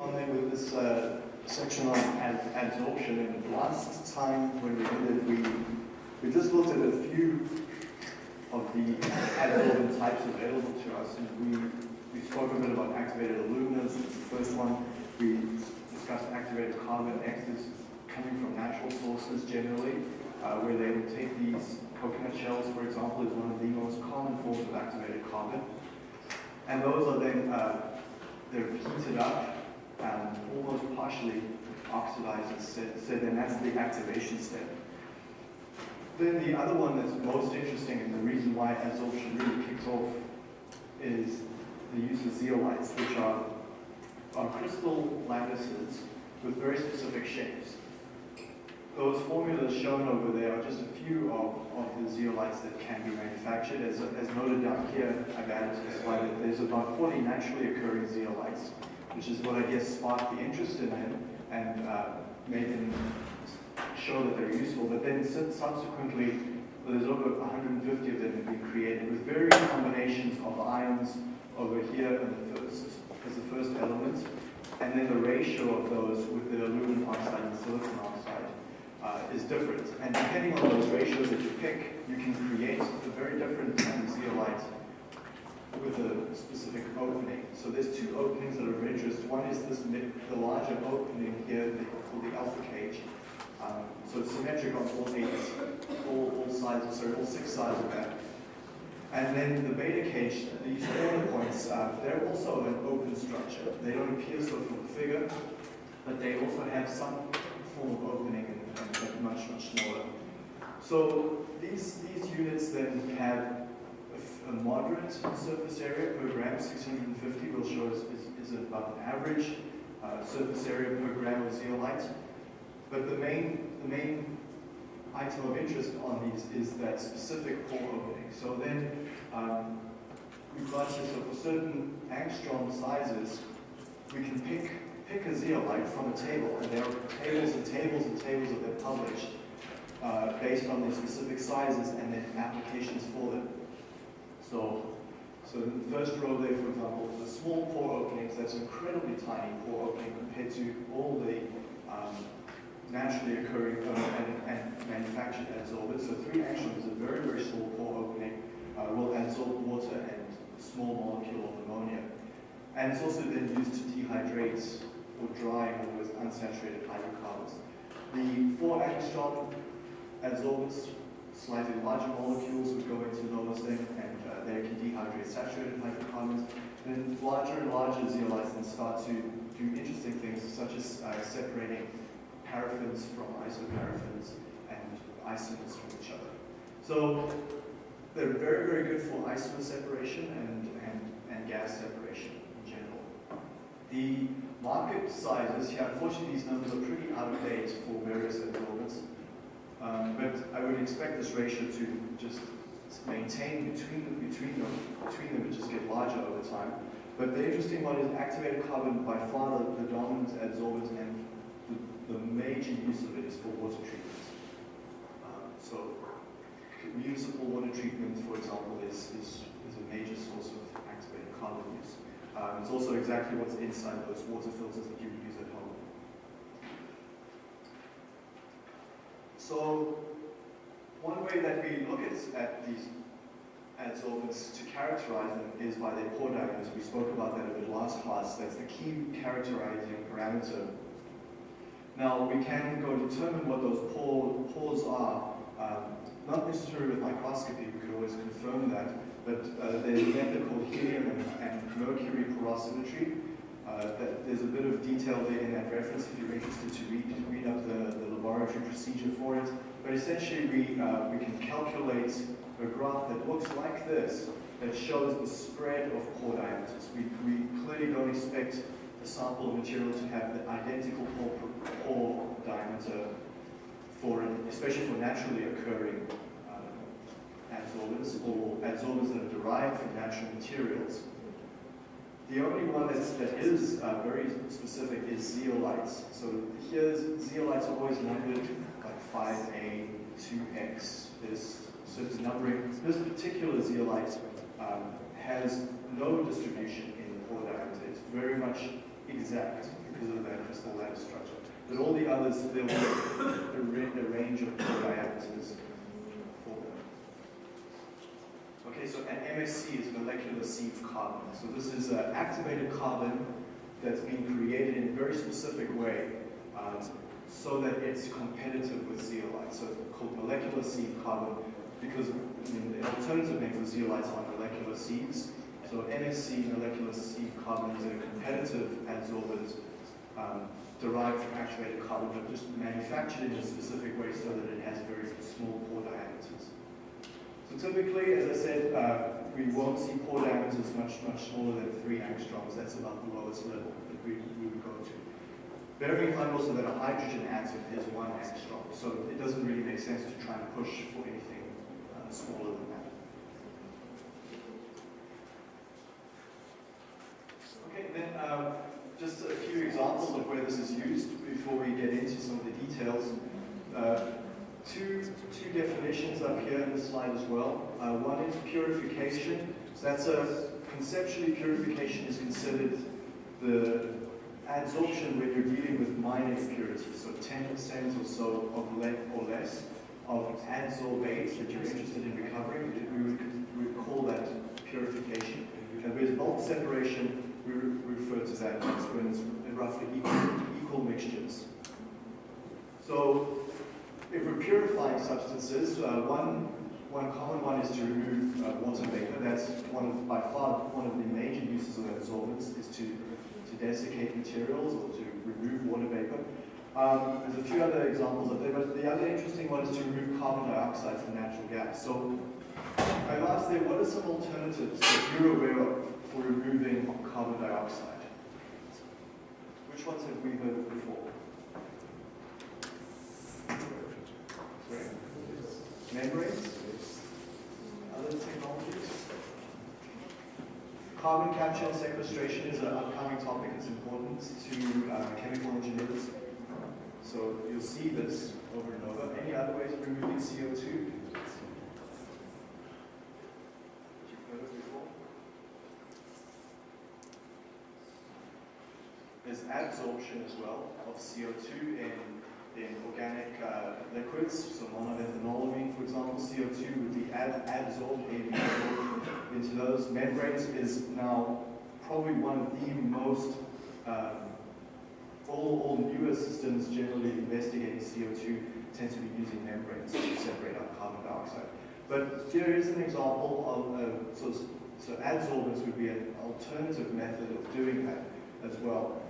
On there with this uh, section on ad- adsorption, and last time when we did it, we, we just looked at a few of the adsorbent types available to us, and we, we spoke a bit about activated aluminas, the first one. We discussed activated carbon. Is coming from natural sources generally, uh, where they would take these coconut shells, for example, is one of the most common forms of activated carbon. And those are then, uh, they're heated up and almost partially oxidizes said and that's the activation step. Then the other one that's most interesting and the reason why adsorption really kicks off is the use of zeolites, which are, are crystal lattices with very specific shapes. Those formulas shown over there are just a few of, of the zeolites that can be manufactured. As, as noted down here, I've added to slide that there's about 40 naturally occurring zeolites, which is what I guess sparked the interest in them and uh, made them show that they're useful. But then subsequently, there's over 150 of them have been created with various combinations of ions over here the first, as the first element, and then the ratio of those with the aluminum oxide and silicon oxide uh, is different. And depending on those ratios that you pick, you can create a very different zeolite with a specific. So there's two openings that are of interest. One is this the larger opening here called the alpha cage. Um, so it's symmetric on all eight, all, all sides, sorry, all six sides of that. And then the beta cage, these corner points, uh, they're also an open structure. They don't appear so from the figure, but they also have some form of opening and, and much, much smaller. So these, these units then have a moderate surface area per gram, 650 will show is, is, is about an average uh, surface area per gram of zeolite. But the main, the main item of interest on these is that specific pore opening. So then um, we've got this, so for certain angstrom sizes, we can pick, pick a zeolite from a table, and there are tables and tables and tables that they're published uh, based on their specific sizes and then applications for them. So, so in the first row there, for example, the small pore openings, that's an incredibly tiny pore opening compared to all the um, naturally occurring and, and, manufactured adsorbents. So three angstroms is a very, very small pore opening, uh, will adsorb water and small molecule of ammonia. And it's also then used to dehydrate or dry with unsaturated hydrocarbons. The four angstrom adsorbents, slightly larger molecules would go into those then, and uh, they can dehydrate saturated hydrocarbons. And then larger and larger zeolites start to do interesting things, such as uh, separating paraffins from isoparaffins and isomers from each other. So they're very, very good for isomer separation and, and, and gas separation in general. The market sizes here, unfortunately these numbers are pretty out of date for various adsorbents, um, but I would expect this ratio to just maintain between between them, between them and just get larger over time. But the interesting one is activated carbon by far the, the dominant adsorbent and the major use of it is for water treatment. Um, so municipal water treatment, for example, is, is, is a major source of activated carbon use. Um, it's also exactly what's inside those water filters that you use at home. So one way that we look at, at these adsorbents to characterize them is by their pore diameters. We spoke about that a bit last class. That's the key characterizing parameter now, we can go determine what those pore, pores are, um, not necessarily with microscopy, we could always confirm that, but uh, there's a method called helium and, and mercury porosimetry. Uh, there's a bit of detail there in that reference if you're interested to read, read up the, the laboratory procedure for it. But essentially, we, uh, we can calculate a graph that looks like this, that shows the spread of pore diameters. We, we clearly don't expect the sample material to have the identical pore, pore diameter for, especially for naturally occurring uh, adsorbents or adsorbents that are derived from natural materials. The only one that's, that is uh, very specific is zeolites. So here's, zeolites are always numbered like 5A, 2X. There's certain numbering. This particular zeolite um, has no distribution in the pore diameter. It's very much exact because of that crystal lattice structure. But all the others, there be a, range of diameters for them. Okay, so an MSC is molecular sieve carbon. So this is an activated carbon that's been created in a very specific way um, so that it's competitive with zeolite. So it's called molecular sieve carbon because I mean, the alternative name for zeolites are molecular sieves. So MSC, molecular sieve carbon, is a competitive adsorbent um, derived from activated carbon, but just manufactured in a specific way so that it has very small pore diameters. So typically, as I said, uh, we won't see pore diameters much, much smaller than three angstroms. That's about the lowest level that we, we would go to. Bearing in mind also that a hydrogen atom is one angstrom, so it doesn't really make sense to try and push for anything uh, smaller than that. Okay, then um, just a few examples of where this is used before we get into some of the details. Uh, two, two definitions up here in the slide as well. Uh, one is purification. So that's a, conceptually purification is considered the adsorption when you're dealing with minor impurities, so 10% or so of lead or less of adsorbate that you're interested in recovering, we would, we would call that purification. And with bulk separation, we re refer to that as when it's roughly equal, equal mixtures. So if we're purifying substances, uh, one, one common one is to remove uh, water vapor. That's one of, by far one of the major uses of adsorbents is to, to desiccate materials or to remove water vapor. Um, there's a few other examples of there, but the other interesting one is to remove carbon dioxide from natural gas. So I've asked there, what are some alternatives that you're aware of for removing carbon dioxide? Which ones have we heard of before? Membranes? Other technologies? Carbon capture and sequestration is an upcoming topic. It's important to uh, chemical engineers. So you'll see this over and over. Any other ways of removing CO2? There's adsorption as well of CO2 in in organic uh, liquids, so monoethanolamine, for example, CO2 would be ad adsorbed, into those. Membranes is now probably one of the most, um, all, all newer systems generally investigating CO2 tend to be using membranes to separate out carbon dioxide. But here is an example of, uh, so, so adsorbents would be an alternative method of doing that as well.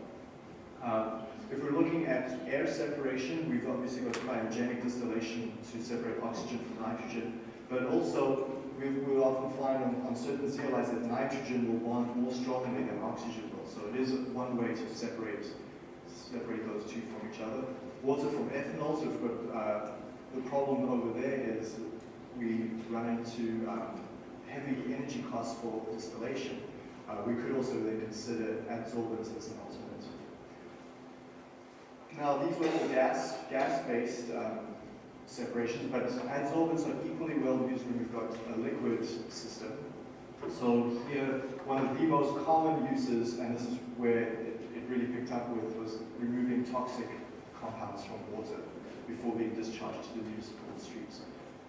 Um, if we're looking at air separation, we've obviously got cryogenic distillation to separate oxygen from nitrogen, but also we will often find on, on certain zeolites that nitrogen will bond more strongly than oxygen will. So it is one way to separate separate those two from each other. Water from ethanol, so we've got, uh, the problem over there is we run into um, heavy energy costs for distillation. Uh, we could also then consider adsorbents as an. Now, these were all gas, gas-based um, separations, but adsorbents are equally well used when we've got a liquid system. So here, one of the most common uses, and this is where it, it really picked up with, was removing toxic compounds from water before being discharged to the municipal streets.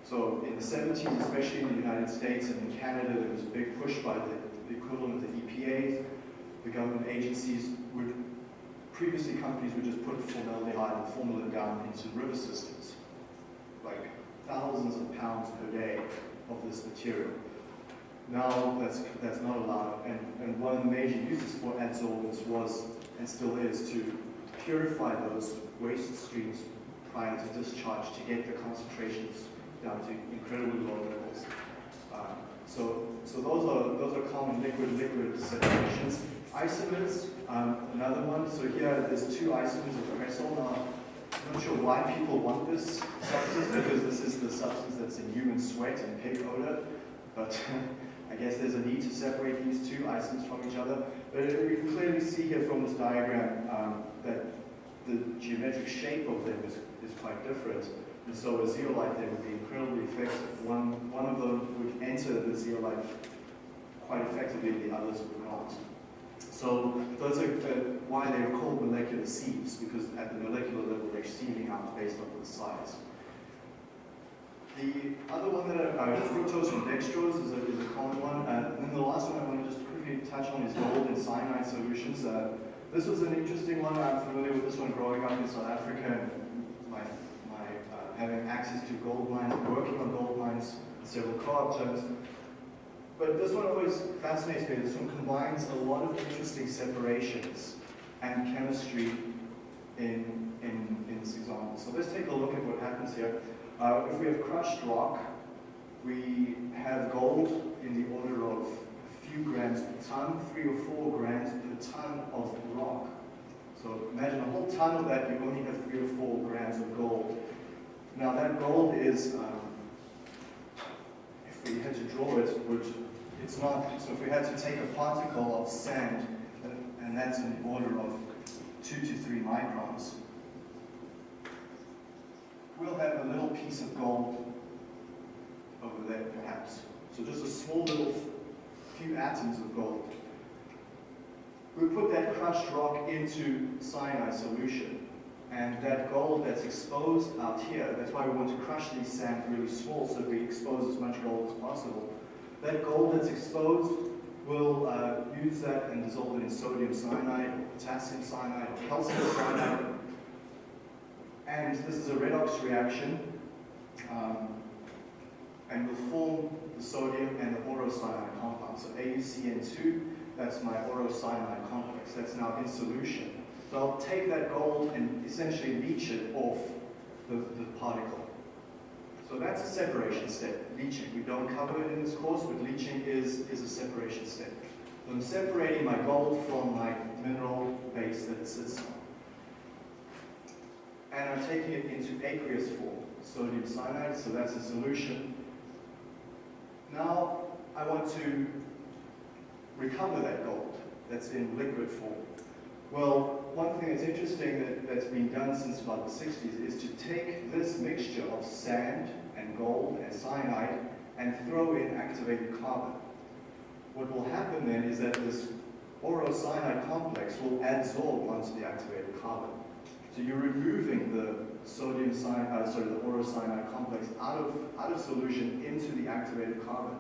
So in the 70s, especially in the United States and in Canada, there was a big push by the, the equivalent of the EPA. The government agencies would previously companies would just put formaldehyde and formalin down into river systems, like thousands of pounds per day of this material. Now that's, that's not allowed, and, and one of the major uses for adsorbents was, and still is, to purify those waste streams prior to discharge to get the concentrations down to incredibly low levels. Uh, so, so those are those are common liquid-liquid separations. Isomers, um, another one. So here there's two isomers of cresol. Now, I'm not sure why people want this substance because this is the substance that's in human sweat and pig odor. But I guess there's a need to separate these two isomers from each other. But we can clearly see here from this diagram um, that the geometric shape of them is, is quite different. And so a zeolite there would be incredibly effective. One, one of them would enter the zeolite quite effectively, the others would not. So those are why they are called molecular sieves, because at the molecular level they're sieving out based on the size. The other one that I, uh, fructose and dextrose is a, is a common one. Uh, and then the last one I want to just quickly touch on is gold and cyanide solutions. Uh, this was an interesting one. I'm familiar with this one growing up in South Africa and my, my uh, having access to gold mines, working on gold mines, several co-op But this one always fascinates me. This one combines a lot of interesting separations and chemistry in, in, in this example. So let's take a look at what happens here. Uh, if we have crushed rock, we have gold in the order of a few grams per ton, three or four grams per ton of rock. So imagine a whole ton of that, you only have three or four grams of gold. Now that gold is, um, if we had to draw it, would it's not, so if we had to take a particle of sand, and, that's in the order of two to three microns, we'll have a little piece of gold over there, perhaps. So just a small little few atoms of gold. We put that crushed rock into cyanide solution, and that gold that's exposed out here, that's why we want to crush these sand really small so we expose as much gold as possible. That gold that's exposed, we'll uh, use that and dissolve it in sodium cyanide, potassium cyanide, calcium cyanide, and this is a redox reaction, um, and will form the sodium and the aurocyanide compound. So AuCN2, that's my aurocyanide complex. That's now in solution. So I'll take that gold and essentially leach it off the, the particle. So that's a separation step, leaching. We don't cover it in this course, but leaching is, is a separation step. So I'm separating my gold from my mineral base that it sits on and I'm taking it into aqueous form, sodium cyanide, so that's a solution. Now I want to recover that gold that's in liquid form. Well, one thing that's interesting that, that's been done since about the 60s is to take this mixture of sand and gold and cyanide and throw in activated carbon. What will happen then is that this aurocyanide complex will adsorb onto the activated carbon. So you're removing the sodium cyanide, uh, sorry, the aurocyanide complex out of, out of solution into the activated carbon.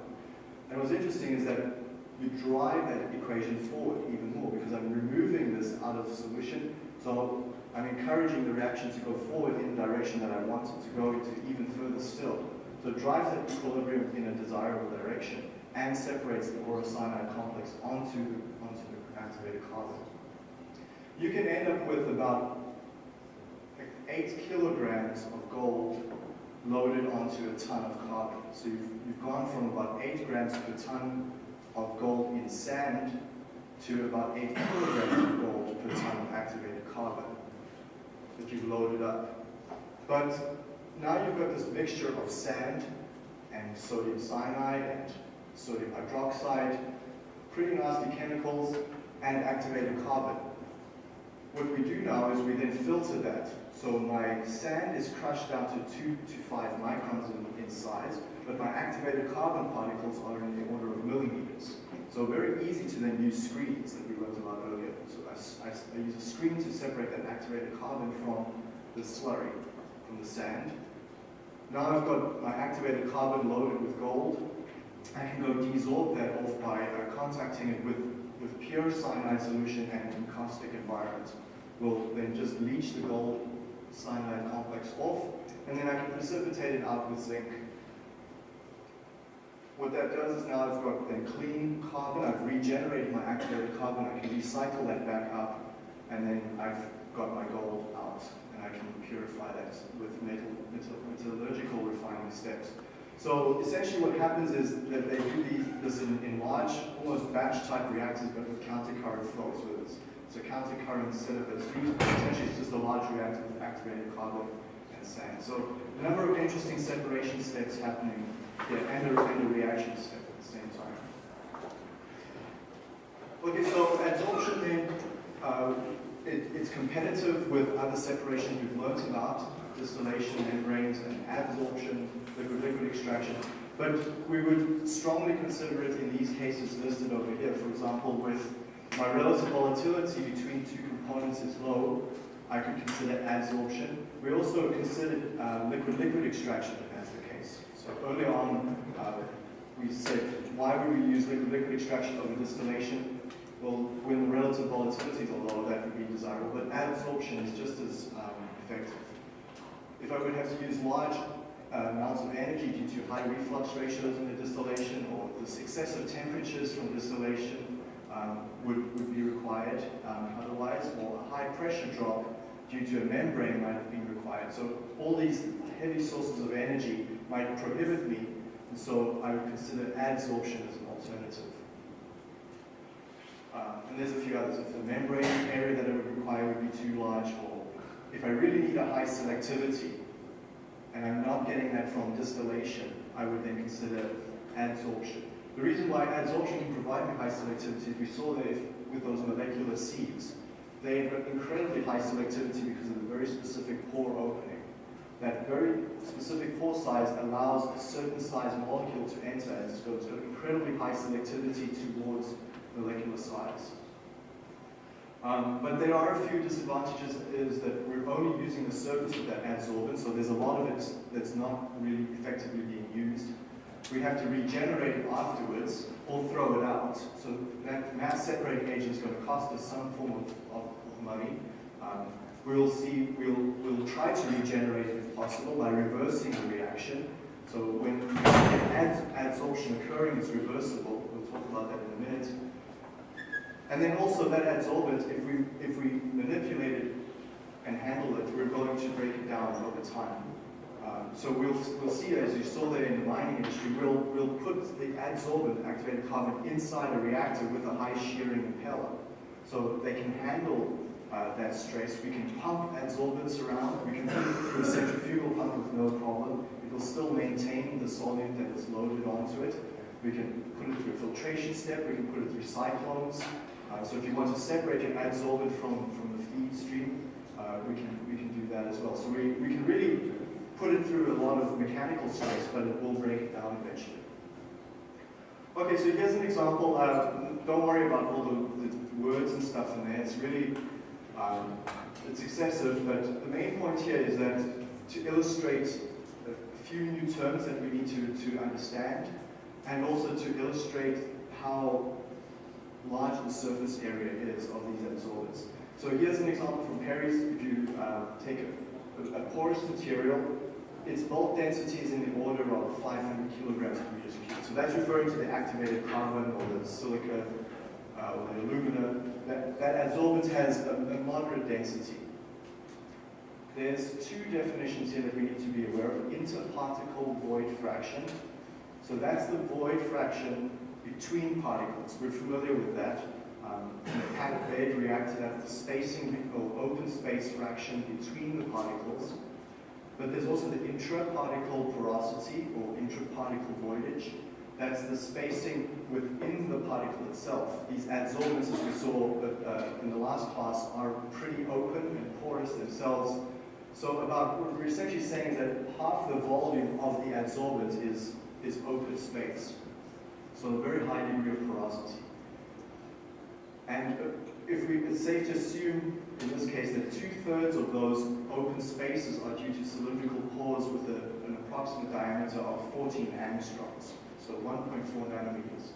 And what's interesting is that you drive that equation forward even more because I'm removing this out of solution. So I'm encouraging the reaction to go forward in the direction that I want it to go into even further still. So it drives that equilibrium in a desirable direction and separates the aurocyanide complex onto, onto the activated carbon. You can end up with about eight kilograms of gold loaded onto a ton of carbon. So you've, you've gone from about eight grams per ton of gold in sand to about eight kilograms of gold per ton of activated carbon that you've loaded up. But now you've got this mixture of sand and sodium cyanide and sodium hydroxide, pretty nasty chemicals, and activated carbon. What we do now is we then filter that so my sand is crushed down to 2 to 5 microns in, in size, but my activated carbon particles are in the order of millimeters. So very easy to then use screens that we learned about earlier. So I, I, I use a screen to separate that activated carbon from the slurry, from the sand. Now I've got my activated carbon loaded with gold. I can go desorb that off by uh, contacting it with, with pure cyanide solution and in caustic environment. We'll then just leach the gold cyanide complex off, and then I can precipitate it out with zinc. What that does is now I've got then clean carbon, I've regenerated my activated carbon, I can recycle that back up, and then I've got my gold out, and I can purify that with metal, metallurgical refining steps. So essentially what happens is that they do these, this in, in large, almost batch type reactors, but with counter-current flows, where it's so counter-current instead of a fuse, essentially it's just a large reactor with activated carbon and sand. So a number of interesting separation steps happening here and a, and a reaction step at the same time. Okay, so adsorption then, uh, it, it's competitive with other separation we've learned about, distillation, membranes, and adsorption, liquid-liquid extraction. But we would strongly consider it in these cases listed over here, for example, with my relative volatility between two components is low, I could consider adsorption. We also considered liquid-liquid uh, extraction as the case. So on, uh, we said, would we use liquid-liquid extraction over distillation? Well, when the relative volatilities are low, that would be desirable, but adsorption is just as um, effective. If I would have to use large uh, amounts of energy due to high reflux ratios in the distillation or the successive temperatures from distillation um, would, would be required um, otherwise, or a high pressure drop due to a membrane might have been required. So all these heavy sources of energy might prohibit me, and so I would consider adsorption as an alternative. Uh, and there's a few others. If the membrane area that I would require would be too large, or if I really need a high selectivity, and I'm not getting that from distillation, I would then consider adsorption. The reason why adsorption can provide me high selectivity, we saw that with those molecular sieves, they have incredibly high selectivity because of the very specific pore opening. That very specific pore size allows a certain size molecule to enter, and it's got incredibly high selectivity towards molecular size. Um, but there are a few disadvantages is that we're only using the surface of that adsorbent, so there's a lot of it that's not really effectively being used. We have to regenerate it afterwards or throw it out. So that mass separating agent is going to cost us some form of, of, of money. Um, we'll see, we'll, we'll try to regenerate it if possible by reversing the reaction. So when adsorption occurring, it's reversible. We'll talk about that in a minute. And then also that adsorbent, if we, if we manipulate it and handle it, we're going to break it down over time. Um, so we'll, we'll see, as you saw there in the mining industry, we'll, we'll put the adsorbent activated carbon inside a reactor with a high shearing impeller. So they can handle uh, that stress. We can pump adsorbents around. We can put it through a centrifugal pump with no problem. It will still maintain the solvent that is loaded onto it. We can put it through a filtration step. We can put it through cyclones. Uh, so if you want to separate your adsorbent from, from the feed stream, uh, we, can, we can do that as well. So we, we can really put it through a lot of mechanical stress, but it will break it down eventually. Okay, so here's an example. Uh, don't worry about all the, the, words and stuff in there. It's really, um, it's excessive, but the main point here is that to illustrate a few new terms that we need to, to understand, and also to illustrate how large the surface area is of these adsorbents. So here's an example from Perry's. If you uh, take a, a, porous material, its bulk density is in the order of 500 kilograms per meter cubed. So that's referring to the activated carbon or the silica uh, the alumina. That, that adsorbent has a, a moderate density. There's two definitions here that we need to be aware of. Interparticle void fraction. So that's the void fraction between particles. We're familiar with that. Um, a packed bed reactor, that's the spacing or open space fraction between the particles. But there's also the intraparticle porosity or intraparticle voidage. That's the spacing within the particle itself. These adsorbents, as we saw uh, in the last class, are pretty open and porous themselves. So about what we're essentially saying is that half the volume of the adsorbent is, is open space. So a very high degree of porosity. And if we, it's safe to assume, in this case, that two-thirds of those open spaces are due to cylindrical pores with a, an approximate diameter of 14 angstroms, so 1.4 nanometers.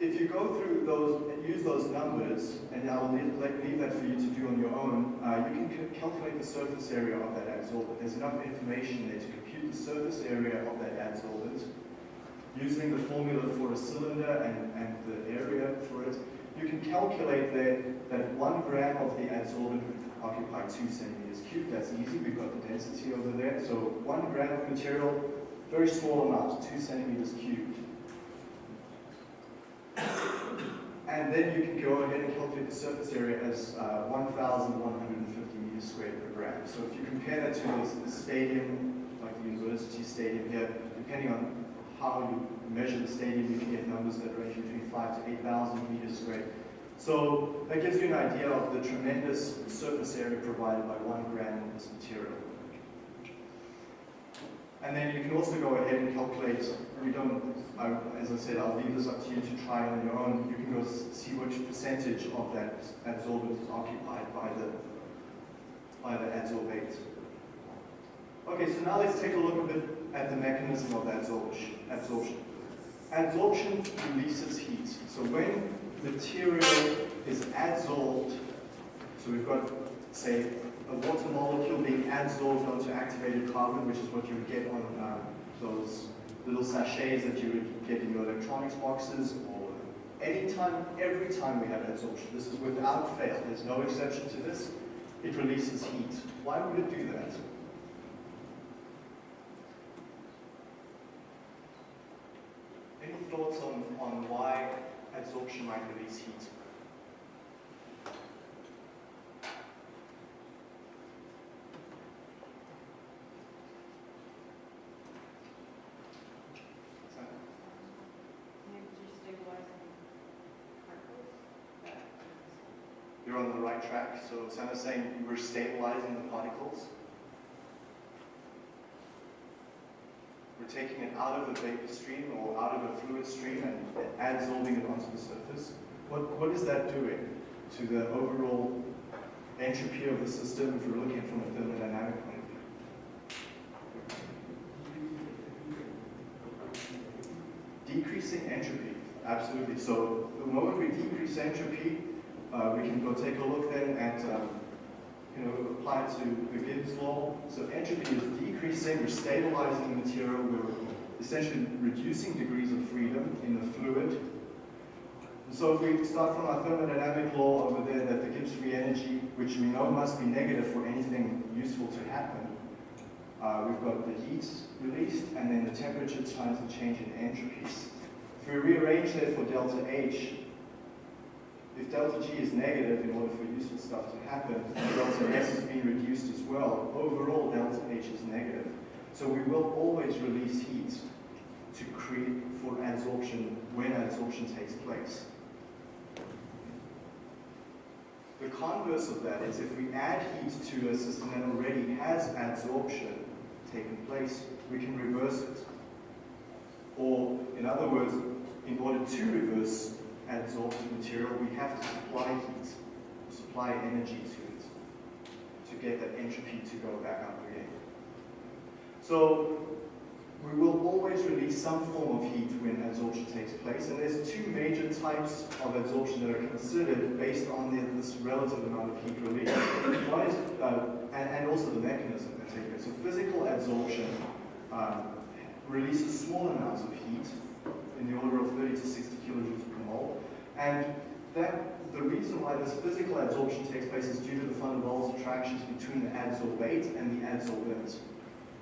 If you go through those and use those numbers, and I'll leave, leave that for you to do on your own, uh, you can calculate the surface area of that adsorbent. There's enough information there to compute the surface area of that adsorbent using the formula for a cylinder and, and the area for it, you can calculate that, that one gram of the adsorbent would occupy two centimeters cubed. That's easy, we've got the density over there. So one gram of material, very small amount, two centimeters cubed. And then you can go ahead and calculate the surface area as uh, 1,150 meters squared per gram. So if you compare that to the stadium, like the university stadium here, depending on how you measure the stadium, you can get numbers that range between 5 to 8,000 meters squared. So that gives you an idea of the tremendous surface area provided by one gram of this material. And then you can also go ahead and calculate, we don't, as I said, I'll leave this up to you to try on your own. You can go see which percentage of that adsorbent is occupied by the, by the adsorbate. Okay, so now let's take a look a bit at the mechanism of absorption. absorption. Adsorption releases heat. So when material is adsorbed, so we've got, say, a water molecule being adsorbed onto activated carbon, which is what you would get on um, those little sachets that you would get in your electronics boxes, or anytime, every time we have adsorption. This is without fail. There's no exception to this. It releases heat. Why would it do that? Any thoughts on, on why adsorption might release heat? You're on the right track. So Sana's saying we're stabilizing the particles. We're taking it out of the vapor stream or out of a fluid stream and adsorbing it onto the surface. What, what is that doing to the overall entropy of the system if we're looking from a thermodynamic point? Decreasing entropy, absolutely. So the moment we decrease entropy, uh, we can go take a look then at, um, you know, apply to the Gibbs law. So entropy is decreasing, we're stabilizing the material, we're essentially reducing degrees of freedom in the fluid. And so if we start from our thermodynamic law over there that the Gibbs free energy, which we know must be negative for anything useful to happen, uh, we've got the heat released and then the temperature times the change in entropies. If we rearrange that for delta H, if delta G is negative in order for useful stuff to happen, delta S is being reduced as well. Overall, delta H is negative. So we will always release heat to create for adsorption when adsorption takes place. The converse of that is if we add heat to a system that already has adsorption taken place, we can reverse it. Or, in other words, in order to reverse adsorbed material, we have to supply heat, supply energy to it, to get that entropy to go back up again. So we will always release some form of heat when adsorption takes place, and there's two major types of adsorption that are considered based on the, this relative amount of heat released. Uh, and, and, also the mechanism that takes place. So physical adsorption um, releases small amounts of heat in the order of 30 to 60 kilojoules and that the reason why this physical adsorption takes place is due to the van der Waals attractions between the adsorbate and the adsorbent.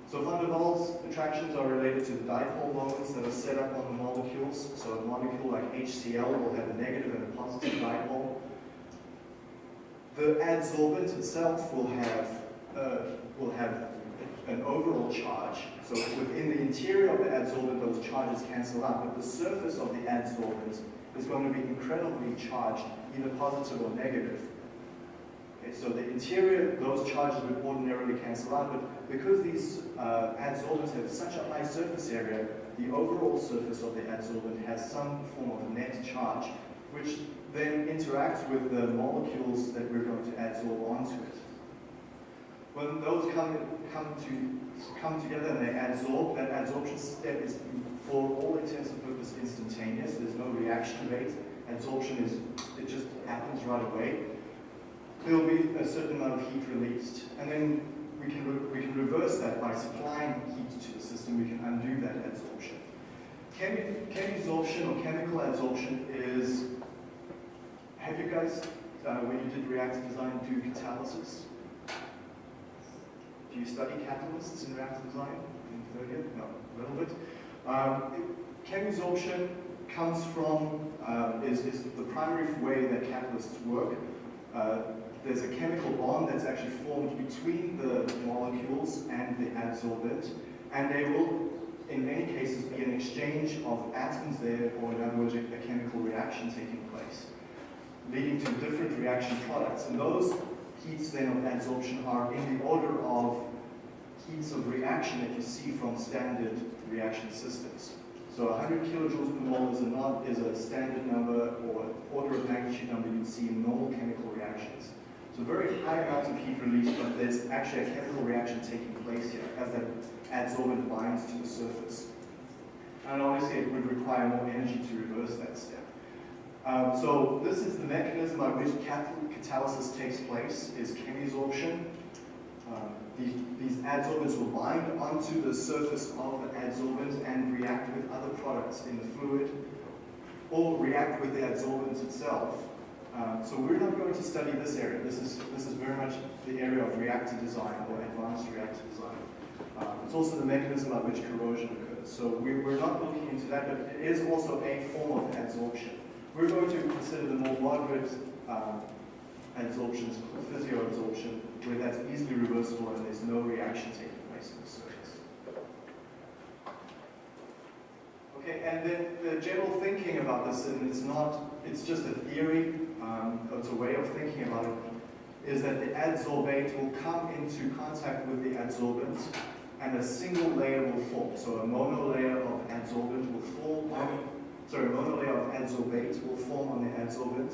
So van der Waals attractions are related to the dipole moments that are set up on the molecules. So a molecule like HCl will have a negative and a positive dipole. The adsorbent itself will have uh, will have an overall charge. So within the interior of the adsorbent, those charges cancel out, but the surface of the adsorbent is going to be incredibly charged, either positive or negative. Okay, so the interior, those charges would ordinarily cancel out, but because these uh, adsorbents have such a high surface area, the overall surface of the adsorbent has some form of net charge, which then interacts with the molecules that we're going to adsorb onto it. When those come, come, to, come together and they adsorb, that adsorption step is, for all intents and purposes, instantaneous. There's no reaction rate. Adsorption is, it just happens right away. There'll be a certain amount of heat released. And then we can, we can reverse that by supplying heat to the system. We can undo that adsorption. Chemi chemisorption or chemical adsorption is, have you guys, uh, when you did reactor design, do catalysis? Do you study catalysts in reactor design? No, a little bit. Um, chemisorption comes from, uh, is, is the primary way that catalysts work. Uh, there's a chemical bond that's actually formed between the molecules and the adsorbent, and they will, in many cases, be an exchange of atoms there, or in other words, a, a chemical reaction taking place, leading to different reaction products. And those heats then of adsorption are in the order of heats of reaction that you see from standard reaction systems. So 100 kilojoules per mole is a, not, is a standard number or order of magnitude number you'd see in normal chemical reactions. So very high amounts of heat release, but there's actually a chemical reaction taking place here as that adsorbent binds to the surface. And obviously it would require more energy to reverse that step. Um, so this is the mechanism by which catalysis takes place, is chemisorption. Um, these, these adsorbents will bind onto the surface of the adsorbent and react with other products in the fluid or react with the adsorbent itself. Um, so we're not going to study this area. This is, this is very much the area of reactor design or advanced reactor design. Um, it's also the mechanism by which corrosion occurs. So we, we're not looking into that, but it is also a form of adsorption. We're going to consider the more moderate um, adsorptions, physioadsorption, where that's easily reversible and there's no reaction taking place in the surface. Okay, and then the general thinking about this, and it's not, it's just a theory, um, it's a way of thinking about it, is that the adsorbate will come into contact with the adsorbent and a single layer will form. So a monolayer of adsorbent will form on, sorry, a monolayer of adsorbate will form on the adsorbent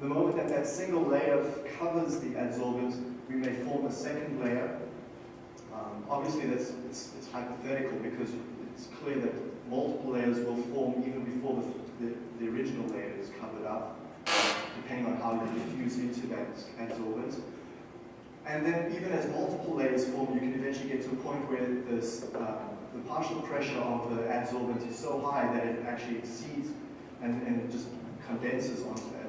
the moment that that single layer covers the adsorbent, we may form a second layer. Um, obviously, that's, it's, it's, hypothetical because it's clear that multiple layers will form even before the, the, the original layer is covered up, depending on how you diffuse into that adsorbent. And then even as multiple layers form, you can eventually get to a point where this, uh, the partial pressure of the adsorbent is so high that it actually exceeds and, and just condenses onto that.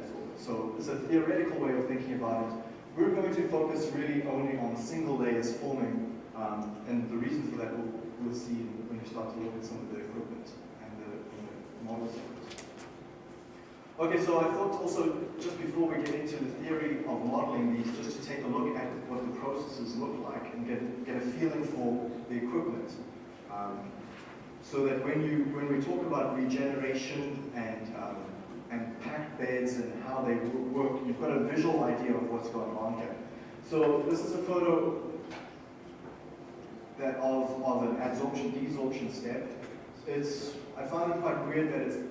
So it's a theoretical way of thinking about it. We're going to focus really only on single layers forming, um, and the reason for that we'll, we'll see when we start to look at some of the equipment and the, and the models. Okay, so I thought also, just before we get into the theory of modeling these, just to take a look at what the processes look like and get, get a feeling for the equipment. Um, so that when you when we talk about regeneration and um, and packed beds and how they work, you've got a visual idea of what's going on here. So this is a photo that of, of an adsorption desorption step. It's I find it quite weird that it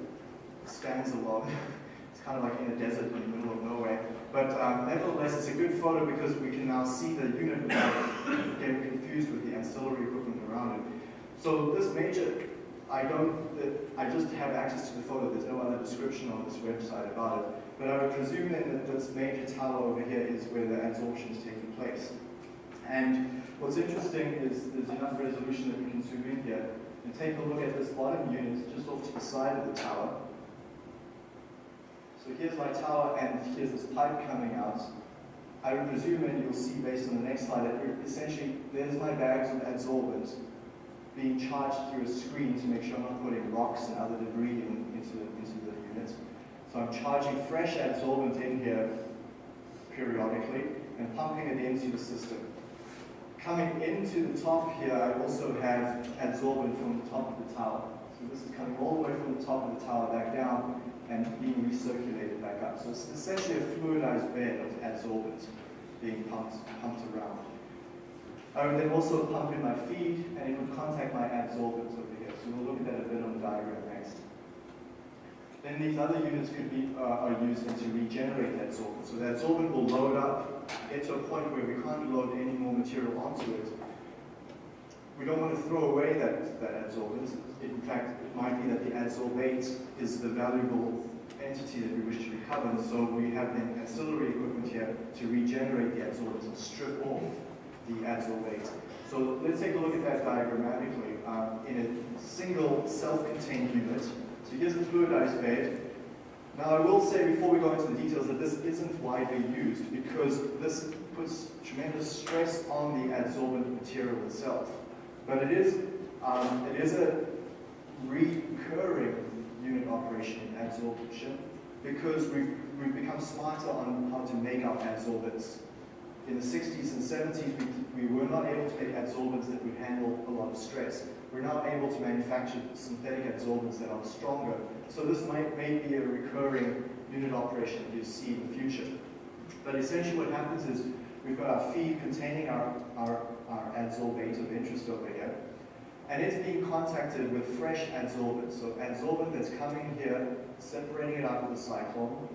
stands alone. it's kind of like in a desert in the middle of nowhere. But um, nevertheless, it's a good photo because we can now see the unit getting confused with the ancillary equipment around it. So this major I don't, I just have access to the photo, there's no other description on this website about it, but I would presume then that this major tower over here is where the adsorption is taking place. And what's interesting is there's enough resolution that we can zoom in here and take a look at this bottom unit just off to the side of the tower. So here's my tower and here's this pipe coming out. I would presume, and you'll see based on the next slide, that essentially there's my bags of adsorbent being charged through a screen to make sure I'm not putting rocks and other debris in, into, into the units. So I'm charging fresh adsorbent in here periodically and pumping it into the system. Coming into the top here, I also have adsorbent from the top of the tower. So this is coming all the way from the top of the tower back down and being recirculated back up. So it's essentially a fluidized bed of adsorbent being pumped, pumped around. I would then also pump in my feed, and it would contact my adsorbents over here. So we'll look at that a bit on the diagram next. Then these other units could be uh, are used to regenerate that adsorbent. So that adsorbent will load up, get to a point where we can't load any more material onto it. We don't want to throw away that, that adsorbent. In fact, it might be that the adsorbate is the valuable entity that we wish to recover. So we have the ancillary equipment here to regenerate the adsorbent and strip off the adsorbate. So let's take a look at that diagrammatically. Um, in a single self-contained unit, so here's a fluidized bed. Now I will say before we go into the details that this isn't widely used because this puts tremendous stress on the adsorbent material itself. But it is, um, it is a recurring unit operation in adsorption because we've, we've become smarter on how to make our adsorbents in the 60s and 70s, we, we were not able to make adsorbents that would handle a lot of stress. We're now able to manufacture synthetic adsorbents that are stronger. So this might may be a recurring unit operation that you see in the future. But essentially what happens is we've got our feed containing our, our, our adsorbate of interest over here, and it's being contacted with fresh adsorbent. So adsorbent that's coming here, separating it out of the cyclone,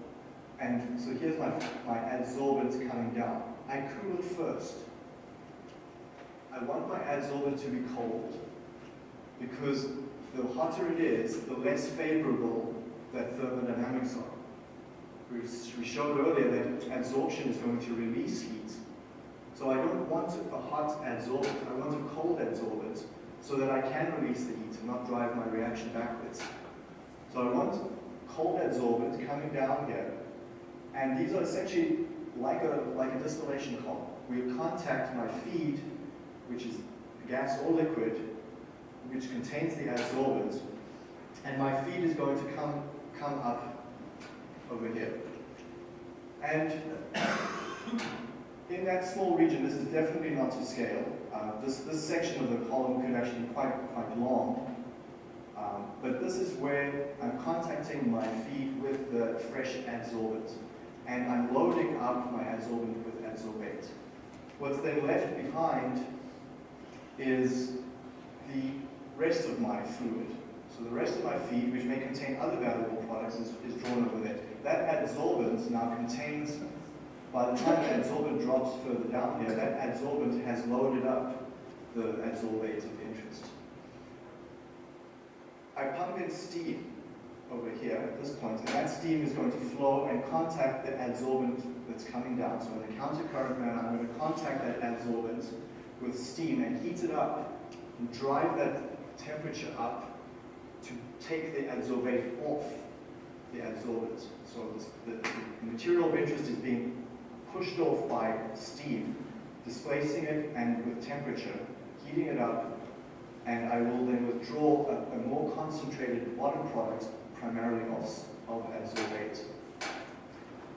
and so here's my, my adsorbent coming down. I cool it first. I want my adsorbent to be cold because the hotter it is, the less favorable that thermodynamics are. We, we showed earlier that adsorption is going to release heat. So I don't want a hot adsorbent, I want a cold adsorbent so that I can release the heat and not drive my reaction backwards. So I want cold adsorbent coming down here, and these are essentially like a, like a distillation column. We contact my feed, which is gas or liquid, which contains the adsorbent, and my feed is going to come, come up over here. And in that small region, this is definitely not to scale. Uh, this, this section of the column could actually be quite, quite long. Um, but this is where I'm contacting my feed with the fresh adsorbent. And I'm loading up my adsorbent with adsorbate. What's then left behind is the rest of my fluid. So the rest of my feed, which may contain other valuable products, is, is drawn over there. That adsorbent now contains, by the time the adsorbent drops further down here, that adsorbent has loaded up the adsorbate of interest. I pump in steam over here at this point, and that steam is going to flow and contact the adsorbent that's coming down. So in a countercurrent manner, I'm going to contact that adsorbent with steam and heat it up and drive that temperature up to take the adsorbate off the adsorbent. So this, the, the material of interest is being pushed off by steam, displacing it and with temperature, heating it up, and I will then withdraw a, a more concentrated bottom product, primarily of, of adsorbate.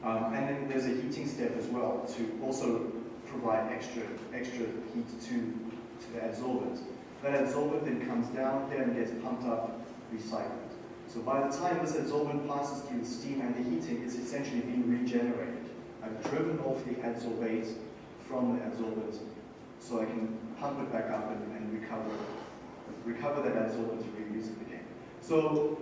Um, and then there's a heating step as well to also provide extra, extra heat to, to the adsorbent. That adsorbent then comes down here and gets pumped up, recycled. So by the time this adsorbent passes through the steam and the heating, it's essentially being regenerated. I've driven off the adsorbate from the adsorbent so I can pump it back up and, and recover, recover that adsorbent to reuse it again. So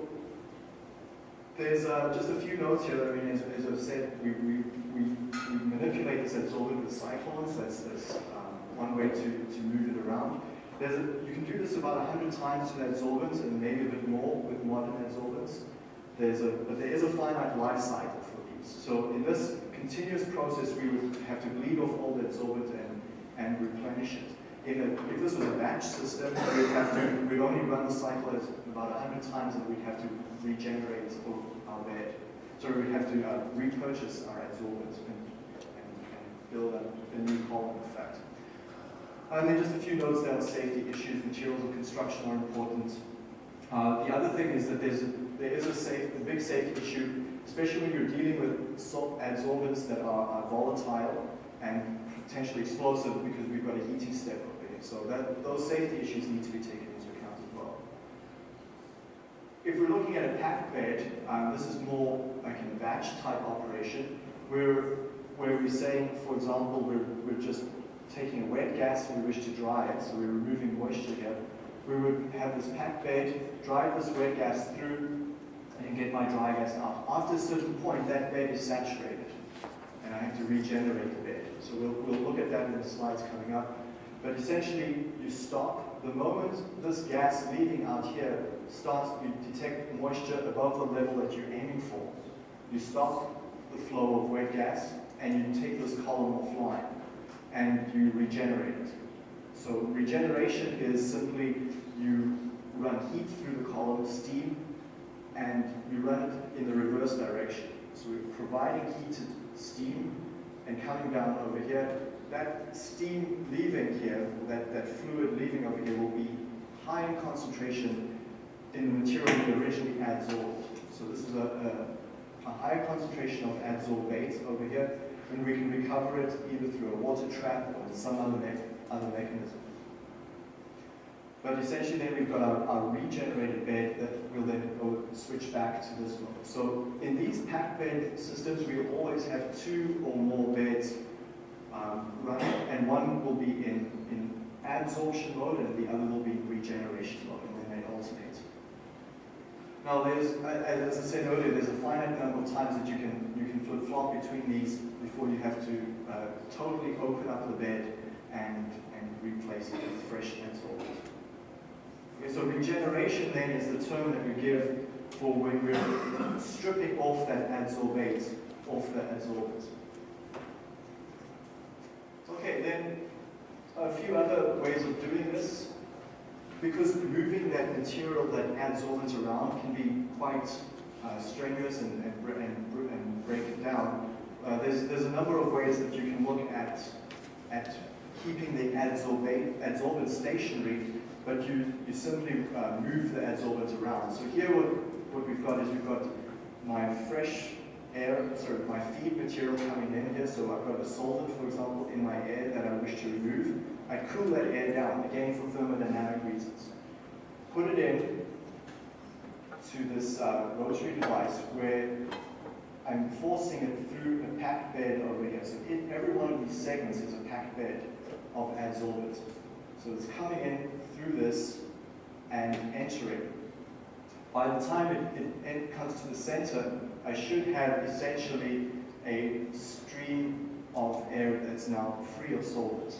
there's uh, just a few notes here. I mean, as, as I've said, we, we, we, we, manipulate this adsorbent with cyclones. That's, um, one way to, to move it around. There's a, you can do this about 100 times to the adsorbents and maybe a bit more with modern adsorbents. There's a, but there is a finite life cycle for these. So in this continuous process, we would have to bleed off all the adsorbent and, and replenish it. In a, if this was a batch system, we'd have to, we'd only run the cycle about 100 times and we'd have to regenerate our bed. So we'd have to uh, repurchase our adsorbent and, and, and build a, a new column effect. And then just a few notes there on safety issues. Materials of construction are important. Uh, the other thing is that there's a, there is a, safe, a big safety issue, especially when you're dealing with adsorbents that are, are volatile and potentially explosive because we've got a heating step. So that, those safety issues need to be taken into account as well. If we're looking at a packed bed, um, this is more like a batch type operation, where, where we're saying, for example, we're, we're just taking a wet gas and we wish to dry it, so we're removing moisture here. We would have this packed bed, drive this wet gas through, and get my dry gas out. After a certain point, that bed is saturated, and I have to regenerate the bed. So we'll, we'll look at that in the slides coming up. But essentially, you stop. The moment this gas leaving out here starts, you detect moisture above the level that you're aiming for. You stop the flow of wet gas, and you take this column offline and you regenerate it. So regeneration is simply you run heat through the column, steam, and you run it in the reverse direction. So we're providing heated steam and coming down over here. That steam leaving here, that, that fluid leaving over here will be high in concentration in the material we originally adsorbed. So this is a, a, a high concentration of adsorbate over here and we can recover it either through a water trap or some other, me other mechanism. But essentially then we've got our, our, regenerated bed that will then go switch back to this one. So in these packed bed systems, we always have two or more beds um, running, and one will be in, in adsorption mode and the other will be regeneration mode, and then they alternate. Now, there's, as I said earlier, there's a finite number of times that you can you can flip-flop between these before you have to uh, totally open up the bed and and replace it with fresh adsorbent. Okay, so regeneration then is the term that we give for when we're stripping off that adsorbate off the adsorbent. Then a few other ways of doing this. Because moving that material, that adsorbent around can be quite uh, strenuous and, and, and, and, break it down, uh, there's, there's a number of ways that you can look at, at keeping the adsorbate, adsorbent stationary, but you, you simply uh, move the adsorbent around. So here what, what we've got is we've got my fresh air, sorry, my feed material coming in here, so I've got a solvent, for example, in my air that I wish to remove. I cool that air down, again for thermodynamic reasons. Put it in to this uh, rotary device where I'm forcing it through a packed bed over here. So in every one of these segments is a packed bed of adsorbent. So it's coming in through this and entering. By the time it, it, it comes to the center, I should have essentially a stream of air that's now free of solvent.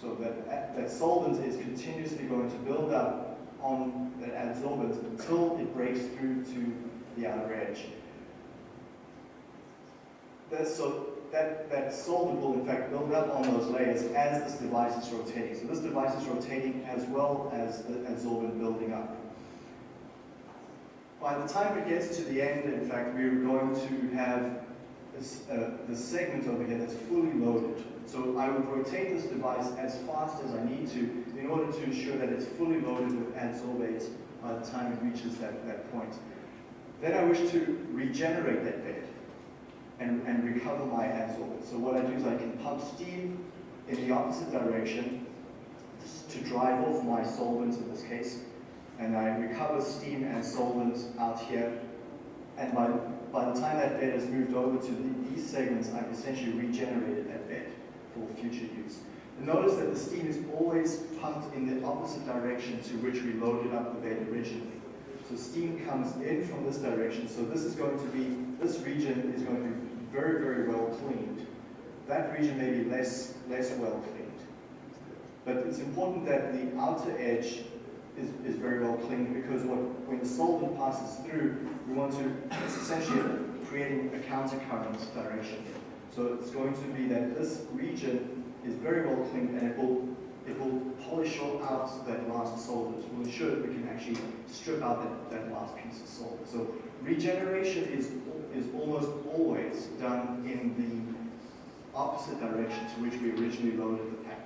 So that, that solvent is continuously going to build up on that adsorbent until it breaks through to the outer edge. That's so that, that solvent will in fact build up on those layers as this device is rotating. So this device is rotating as well as the adsorbent building up. By the time it gets to the end, in fact, we're going to have this, uh, the segment over here that's fully loaded. So I would rotate this device as fast as I need to in order to ensure that it's fully loaded with adsorbate by the time it reaches that, that point. Then I wish to regenerate that bed and, and recover my adsorbate. So what I do is I can pump steam in the opposite direction to drive off my solvents in this case, and I recover steam and solvent out here, and by, by the time that bed has moved over to the, these segments, I've essentially regenerated that bed for future use. And notice that the steam is always pumped in the opposite direction to which we loaded up the bed originally. So steam comes in from this direction, so this is going to be, this region is going to be very, very well cleaned. That region may be less, less well cleaned. But it's important that the outer edge is, is very well cleaned because what, when the solvent passes through, we want to, it's essentially creating a countercurrent direction. So it's going to be that this region is very well cleaned and it will, it will polish out that last solvent. We'll ensure that we can actually strip out that, that last piece of solvent. So regeneration is, is almost always done in the opposite direction to which we originally loaded the bed.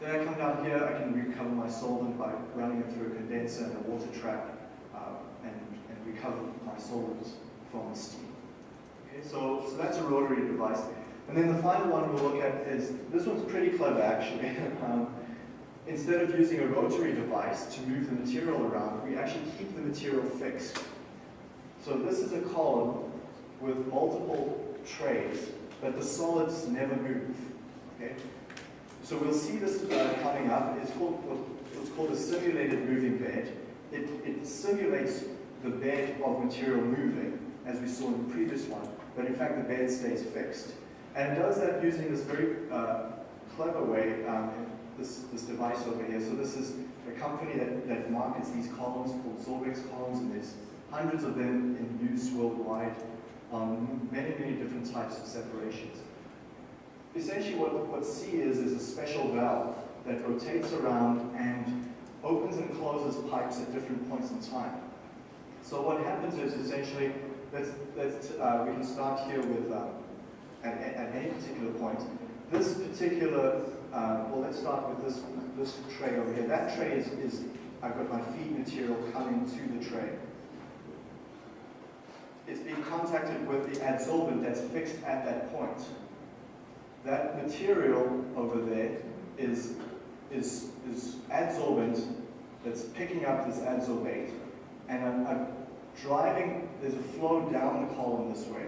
Then I come down here, I can recover my solvent by running it through a condenser and a water trap uh, and, and recover my solvent from the steam. Okay, so, so that's a rotary device. And then the final one we'll look at is, this one's pretty clever actually. um, instead of using a rotary device to move the material around, we actually keep the material fixed. So this is a column with multiple trays, but the solids never move. Okay? So we'll see this uh, coming up. It's called what's called a simulated moving bed. It, it simulates the bed of material moving, as we saw in the previous one, but in fact the bed stays fixed. And it does that using this very uh, clever way, um, this, this device over here. So this is a company that, that markets these columns called Sorbex columns, and there's hundreds of them in use worldwide on many, many different types of separations essentially what, what C is, is a special valve that rotates around and opens and closes pipes at different points in time. So what happens is essentially, let's, let's, uh, we can start here with, uh, at, at, any particular point, this particular, uh, well let's start with this, this tray over here. That tray is, is, I've got my feed material coming to the tray. It's being contacted with the adsorbent that's fixed at that point that material over there is, is, is adsorbent that's picking up this adsorbate. And I'm, I'm driving, there's a flow down the column this way.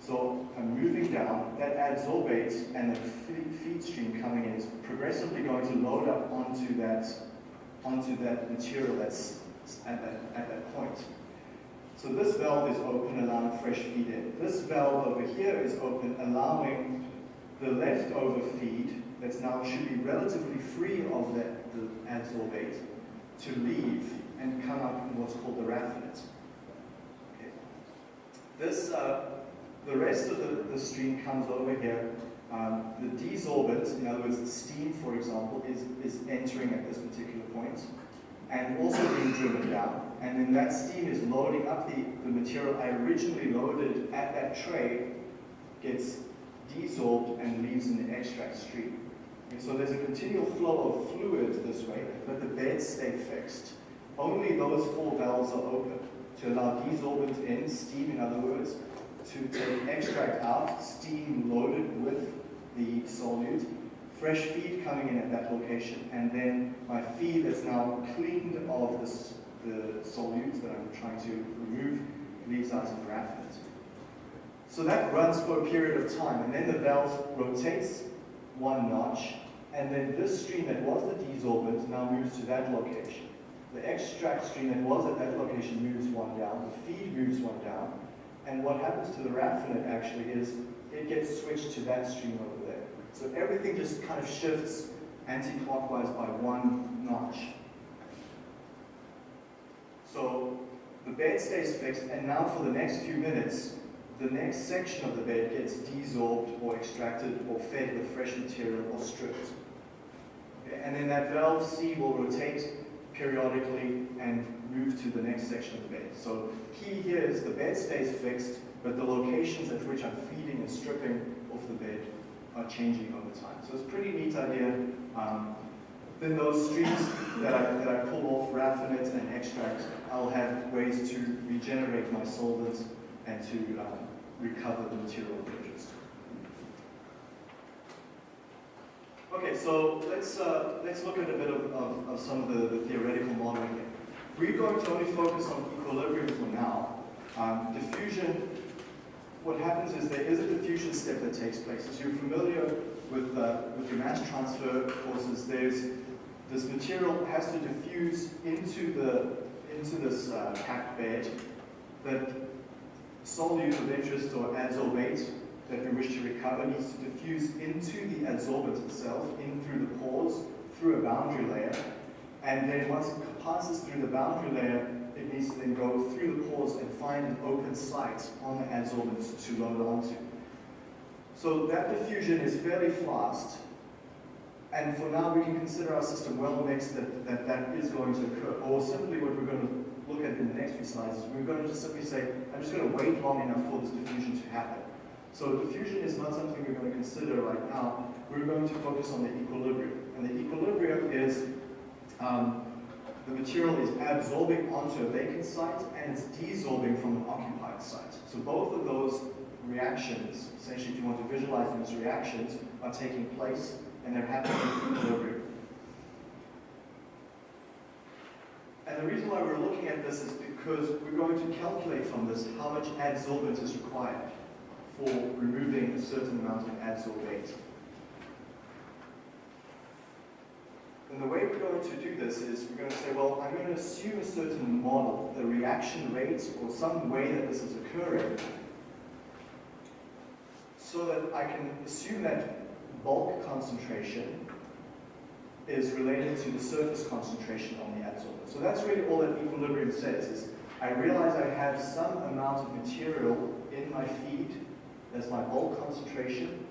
So I'm moving down, that adsorbate and the feed stream coming in is progressively going to load up onto that, onto that material that's at that, at that point. So this valve is open, allowing fresh feed in. This valve over here is open, allowing the leftover feed that's now should be relatively free of that, the adsorbate to leave and come up in what's called the raffinate. Okay. This, uh, the rest of the, the stream comes over here. Um, the desorbent, in other words, the steam, for example, is, is entering at this particular point and also being driven down. And then that steam is loading up the, the material I originally loaded at that tray, gets desorbed and leaves in the extract stream. Okay, so there's a continual flow of fluid this way, but the beds stay fixed. Only those four valves are open to allow desorbent in, steam in other words, to take extract out, steam loaded with the solute, fresh feed coming in at that location, and then my feed is now cleaned of the solute that I'm trying to remove leaves out of raffinate. So that runs for a period of time, and then the valve rotates one notch, and then this stream that was the desorbent now moves to that location. The extract stream that was at that location moves one down, the feed moves one down, and what happens to the raffinate actually is it gets switched to that stream over there. So everything just kind of shifts anti-clockwise by one notch. So the bed stays fixed, and now for the next few minutes, the next section of the bed gets desorbed or extracted or fed with fresh material or stripped. Okay? And then that valve C will rotate periodically and move to the next section of the bed. So key here is the bed stays fixed, but the locations at which I'm feeding and stripping off the bed are changing over time. So it's a pretty neat idea. Um, then those streams that I, that I pull off, raffinate and extract, I'll have ways to regenerate my solvents and to um, recover the material produced. Okay, so let's, uh, let's look at a bit of, of, of some of the, the, theoretical modeling here. We're going to only focus on equilibrium for now. Um, diffusion what happens is there is a diffusion step that takes place. As you're familiar with, uh, with your mass transfer courses, there's this material has to diffuse into the into this uh, packed bed that solute of interest or adsorbate that we wish to recover needs to diffuse into the adsorbent itself, in through the pores, through a boundary layer, and then once it passes through the boundary layer, it needs to then go through the pores and find an open site on the adsorbent to load onto. So that diffusion is fairly fast, and for now we can consider our system well mixed that, that that is going to occur. Or simply what we're going to look at in the next few slides we're going to just simply say, I'm just going to wait long enough for this diffusion to happen. So diffusion is not something we're going to consider right now. We're going to focus on the equilibrium. And the equilibrium is um, the material is absorbing onto a vacant site and it's desorbing from an occupied site. So both of those reactions, essentially if you want to visualize those reactions, are taking place and they're happening in equilibrium. And the reason why we're looking at this is because we're going to calculate from this how much adsorbent is required for removing a certain amount of adsorbate. And the way we're going to do this is we're going to say, well, I'm going to assume a certain model, the reaction rate, or some way that this is occurring, so that I can assume that bulk concentration is related to the surface concentration on the adsorbent. So that's really all that equilibrium says, is I realize I have some amount of material in my feed as my bulk concentration,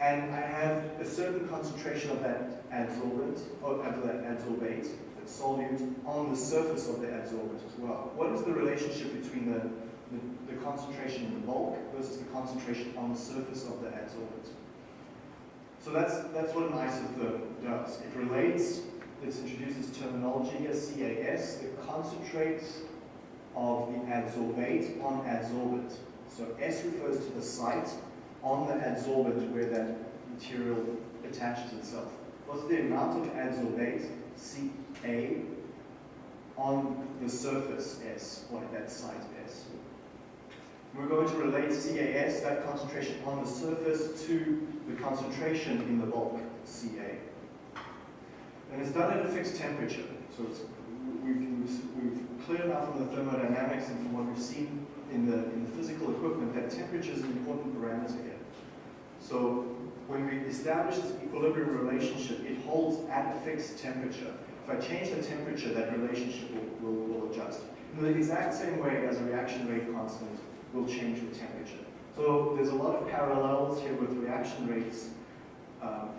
and I have a certain concentration of that adsorbent, or of that adsorbate, that solute, on the surface of the adsorbent as well. What is the relationship between the, the, the concentration in the bulk versus the concentration on the surface of the adsorbent? So that's, that's what an isotherm does. It relates, it introduces terminology here, CAS, the concentrate of the adsorbate on adsorbent. So S refers to the site, on the adsorbent where that material attaches itself. What's the amount of adsorbate, Ca, on the surface S, or at that site S? We're going to relate CAS, that concentration on the surface, to the concentration in the bulk, CA. And it's done at a fixed temperature. So we've, we've cleared enough from the thermodynamics and from what we've seen in the, in the physical equipment that temperature is an important parameter here. So when we establish this equilibrium relationship, it holds at a fixed temperature. If I change the temperature, that relationship will, will, will adjust. In the exact same way as a reaction rate constant will change with temperature. So there's a lot of parallels here with reaction rates um,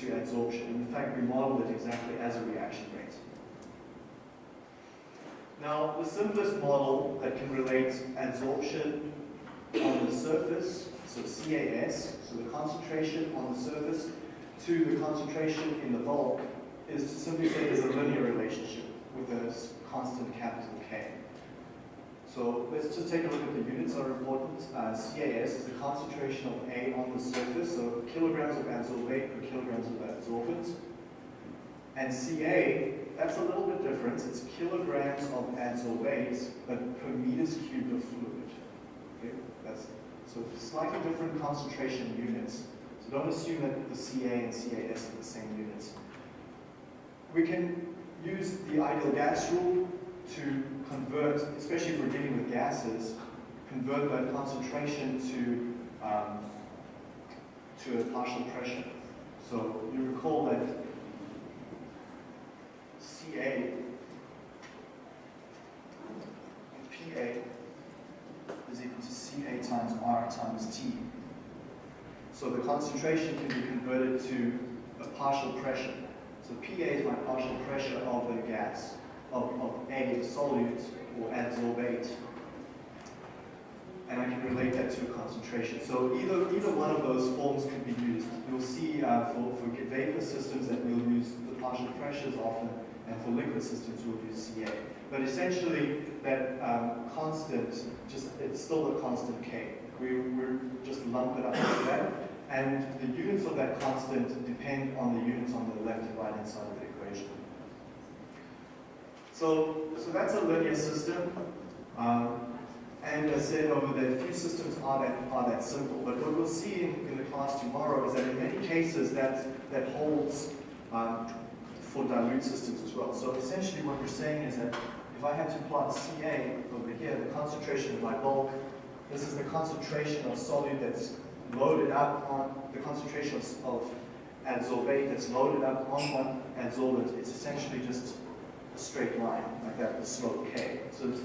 to adsorption. In fact, we model it exactly as a reaction rate. Now, the simplest model that can relate adsorption on the surface, so CAS, so the concentration on the surface, to the concentration in the bulk, is to simply say there's a linear relationship with a constant capital K. So let's just take a look at the units that are important. Uh, CAS is the concentration of A on the surface, so kilograms of adsorbate per kilograms of adsorbent. And Ca, that's a little bit different. It's kilograms of adsorbate, but per meters cubed of fluid. Okay? That's, so slightly different concentration units. So don't assume that the Ca and CAS are the same units. We can use the ideal gas rule to convert, especially if we're dealing with gases, convert that concentration to, um, to a partial pressure. So you recall that CA PA is equal to CA times R times T. So the concentration can be converted to a partial pressure. So PA is my partial pressure of the gas of, of A, solute, or adsorbate. And I can relate that to a concentration. So either, either one of those forms could be used. You'll see uh, for, for vapor systems that we'll use the partial pressures often, and for liquid systems we'll use CA. But essentially, that um, constant, just it's still a constant K. We, we just lump it up like that. And the units of that constant depend on the units on the left and right hand side of the equation. So, so that's a linear system. Um, and as I said over there, few systems are that, are that simple. But what we'll see in, in the class tomorrow is that in many cases that, that holds um, for dilute systems as well. So essentially what we're saying is that if I had to plot Ca over here, the concentration of my bulk, this is the concentration of solute that's loaded up on, the concentration of, of adsorbate that's loaded up on one adsorbent. It's essentially just a straight line, like that, the slope k. So it's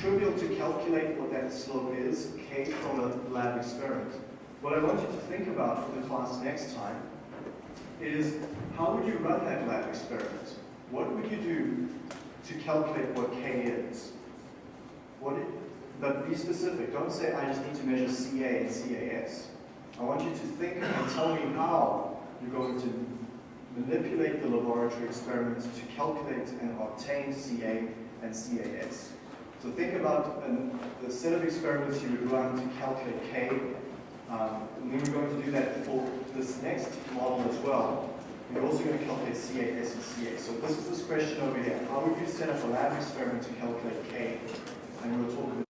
trivial to calculate what that slope is, k from a lab experiment. What I want you to think about for the class next time is how would you run that lab experiment? What would you do to calculate what k is? What it, but be specific. Don't say, I just need to measure CA and CAS. I want you to think and tell me how you're going to manipulate the laboratory experiments to calculate and obtain CA and CAS. So think about an, the set of experiments you would run to calculate K. Um, and we're going to do that for this next model as well. We're also going to calculate CAS and CA. So this is this question over here. How would you set up a lab experiment to calculate K? And we'll talk